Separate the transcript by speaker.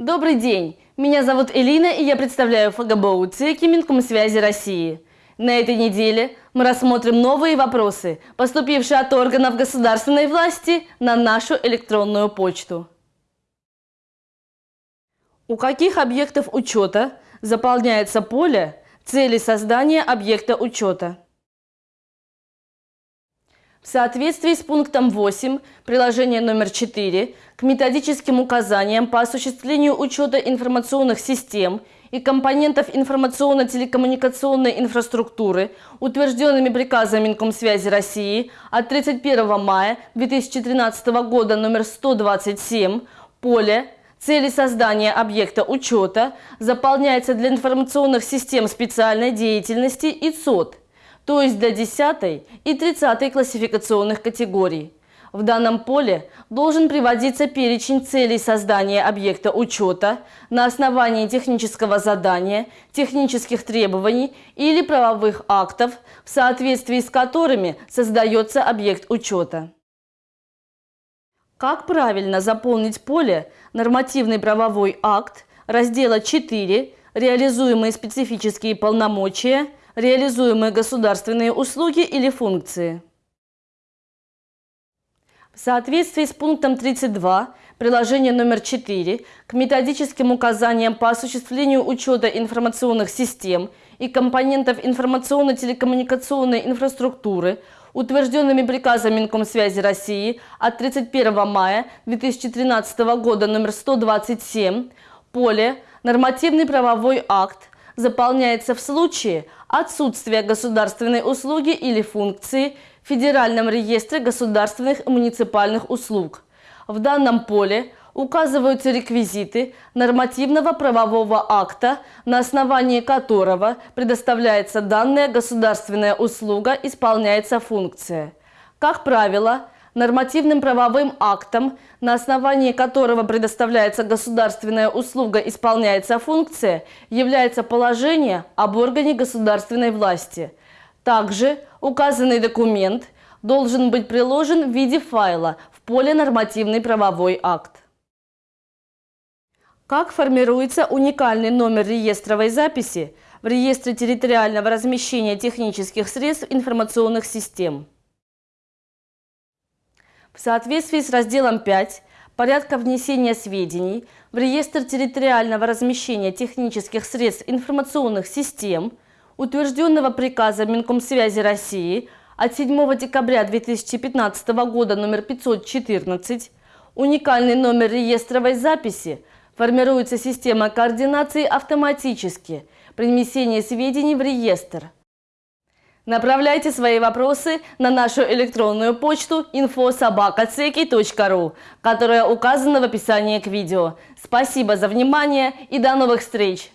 Speaker 1: Добрый день! Меня зовут Элина, и я представляю ФГБУ ЦИКи Минкомсвязи России. На этой неделе мы рассмотрим новые вопросы, поступившие от органов государственной власти на нашу электронную почту. У каких объектов учета заполняется поле цели создания объекта учета? В соответствии с пунктом 8 приложения номер 4 к методическим указаниям по осуществлению учета информационных систем и компонентов информационно-телекоммуникационной инфраструктуры, утвержденными приказом Минкомсвязи России от 31 мая 2013 года номер 127, поле Цели создания объекта учета заполняется для информационных систем специальной деятельности и ЦОД – то есть для 10 и 30 классификационных категорий. В данном поле должен приводиться перечень целей создания объекта учета на основании технического задания, технических требований или правовых актов, в соответствии с которыми создается объект учета. Как правильно заполнить поле «Нормативный правовой акт» раздела 4 «Реализуемые специфические полномочия» реализуемые государственные услуги или функции. В соответствии с пунктом 32 приложения номер 4 к методическим указаниям по осуществлению учета информационных систем и компонентов информационно-телекоммуникационной инфраструктуры, утвержденными приказом Минкомсвязи России от 31 мая 2013 года номер 127, поле «Нормативный правовой акт» заполняется в случае отсутствия государственной услуги или функции в Федеральном реестре государственных муниципальных услуг. В данном поле указываются реквизиты нормативного правового акта, на основании которого предоставляется данная государственная услуга, исполняется функция. Как правило, нормативным правовым актом, на основании которого предоставляется государственная услуга, исполняется функция, является положение об органе государственной власти. Также указанный документ должен быть приложен в виде файла в поле «Нормативный правовой акт». Как формируется уникальный номер реестровой записи в реестре территориального размещения технических средств информационных систем? В соответствии с разделом 5 порядка внесения сведений в реестр территориального размещения технических средств информационных систем, утвержденного приказом Минкомсвязи России от 7 декабря 2015 года номер 514, уникальный номер реестровой записи формируется система координации автоматически при внесении сведений в реестр – Направляйте свои вопросы на нашу электронную почту infosobakaceki.ru, которая указана в описании к видео. Спасибо за внимание и до новых встреч!